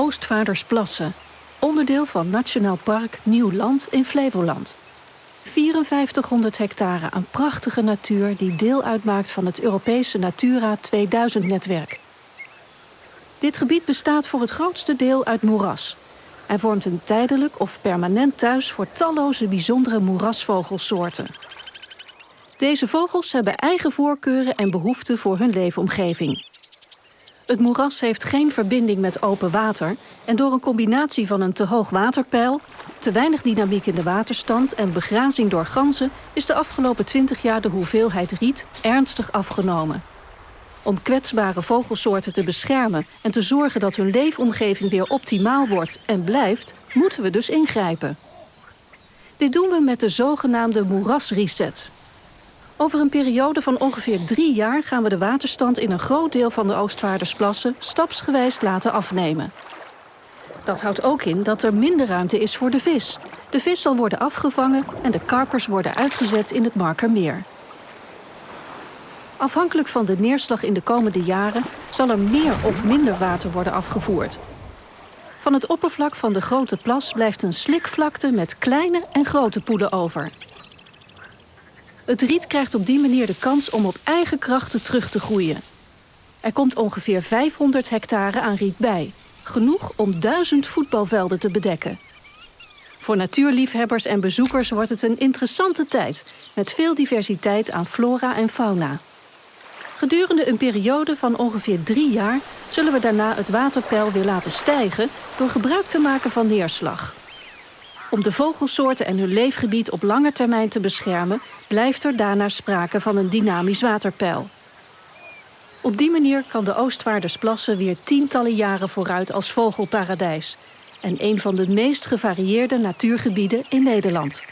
Oostvaardersplassen, onderdeel van Nationaal Park Nieuw Land in Flevoland. 5400 hectare aan prachtige natuur die deel uitmaakt van het Europese Natura 2000-netwerk. Dit gebied bestaat voor het grootste deel uit moeras en vormt een tijdelijk of permanent thuis voor talloze bijzondere moerasvogelsoorten. Deze vogels hebben eigen voorkeuren en behoeften voor hun leefomgeving. Het moeras heeft geen verbinding met open water en door een combinatie van een te hoog waterpeil, te weinig dynamiek in de waterstand en begrazing door ganzen is de afgelopen 20 jaar de hoeveelheid riet ernstig afgenomen. Om kwetsbare vogelsoorten te beschermen en te zorgen dat hun leefomgeving weer optimaal wordt en blijft, moeten we dus ingrijpen. Dit doen we met de zogenaamde moerasreset. Over een periode van ongeveer drie jaar gaan we de waterstand in een groot deel van de Oostvaardersplassen stapsgewijs laten afnemen. Dat houdt ook in dat er minder ruimte is voor de vis. De vis zal worden afgevangen en de karpers worden uitgezet in het Markermeer. Afhankelijk van de neerslag in de komende jaren zal er meer of minder water worden afgevoerd. Van het oppervlak van de grote plas blijft een slikvlakte met kleine en grote poelen over. Het riet krijgt op die manier de kans om op eigen krachten terug te groeien. Er komt ongeveer 500 hectare aan riet bij, genoeg om duizend voetbalvelden te bedekken. Voor natuurliefhebbers en bezoekers wordt het een interessante tijd met veel diversiteit aan flora en fauna. Gedurende een periode van ongeveer drie jaar zullen we daarna het waterpeil weer laten stijgen door gebruik te maken van neerslag. Om de vogelsoorten en hun leefgebied op lange termijn te beschermen, blijft er daarna sprake van een dynamisch waterpeil. Op die manier kan de Oostvaardersplassen weer tientallen jaren vooruit als vogelparadijs en een van de meest gevarieerde natuurgebieden in Nederland.